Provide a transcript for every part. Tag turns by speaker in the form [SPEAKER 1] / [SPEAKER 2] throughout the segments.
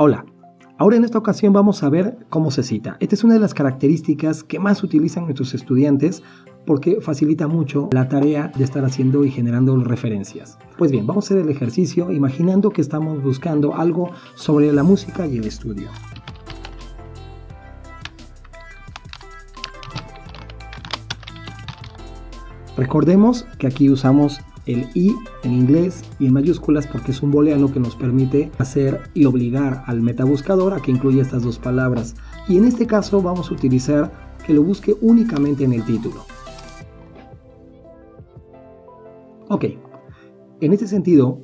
[SPEAKER 1] Hola, ahora en esta ocasión vamos a ver cómo se cita. Esta es una de las características que más utilizan nuestros estudiantes porque facilita mucho la tarea de estar haciendo y generando referencias. Pues bien, vamos a hacer el ejercicio imaginando que estamos buscando algo sobre la música y el estudio. Recordemos que aquí usamos el I en inglés y en mayúsculas porque es un booleano que nos permite hacer y obligar al metabuscador a que incluya estas dos palabras. Y en este caso vamos a utilizar que lo busque únicamente en el título. Ok, en este sentido,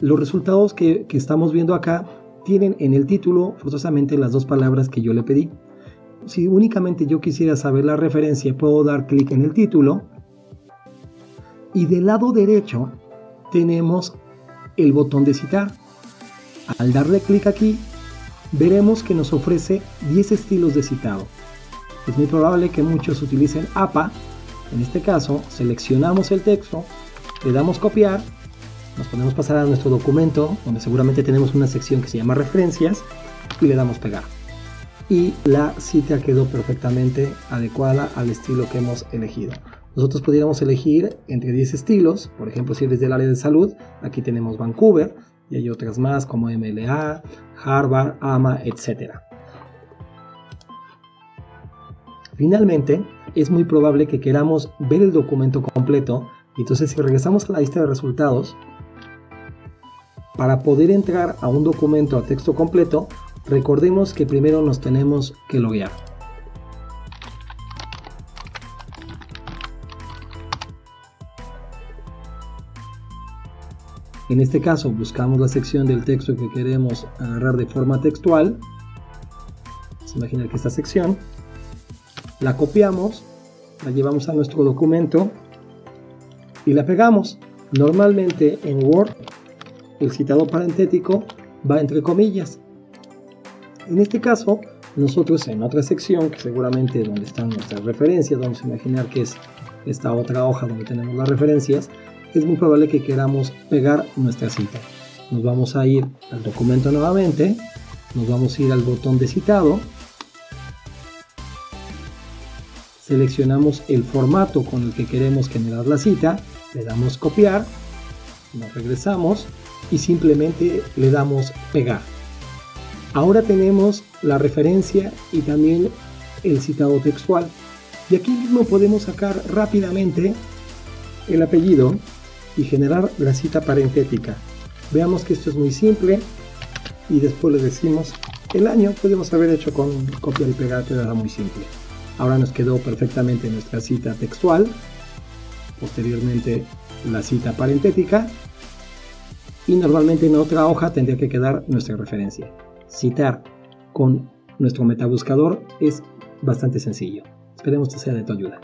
[SPEAKER 1] los resultados que, que estamos viendo acá tienen en el título forzosamente las dos palabras que yo le pedí. Si únicamente yo quisiera saber la referencia, puedo dar clic en el título y del lado derecho tenemos el botón de citar. Al darle clic aquí, veremos que nos ofrece 10 estilos de citado. Es muy probable que muchos utilicen APA. En este caso, seleccionamos el texto, le damos copiar, nos podemos pasar a nuestro documento, donde seguramente tenemos una sección que se llama referencias, y le damos pegar. Y la cita quedó perfectamente adecuada al estilo que hemos elegido. Nosotros pudiéramos elegir entre 10 estilos, por ejemplo si eres del área de salud, aquí tenemos Vancouver y hay otras más como MLA, Harvard, AMA, etc. Finalmente, es muy probable que queramos ver el documento completo, entonces si regresamos a la lista de resultados, para poder entrar a un documento a texto completo, recordemos que primero nos tenemos que loguear. En este caso buscamos la sección del texto que queremos agarrar de forma textual. Vamos a imaginar que esta sección la copiamos, la llevamos a nuestro documento y la pegamos. Normalmente en Word el citado parentético va entre comillas. En este caso, nosotros en otra sección, seguramente donde están nuestras referencias, vamos a imaginar que es esta otra hoja donde tenemos las referencias, es muy probable que queramos pegar nuestra cita. Nos vamos a ir al documento nuevamente, nos vamos a ir al botón de citado, seleccionamos el formato con el que queremos generar la cita, le damos copiar, nos regresamos y simplemente le damos pegar. Ahora tenemos la referencia y también el citado textual. Y aquí mismo podemos sacar rápidamente el apellido y generar la cita parentética. Veamos que esto es muy simple y después le decimos el año, podemos haber hecho con copia y pegar, pero era muy simple. Ahora nos quedó perfectamente nuestra cita textual, posteriormente la cita parentética y normalmente en otra hoja tendría que quedar nuestra referencia. Citar con nuestro metabuscador es bastante sencillo. Esperemos que sea de tu ayuda.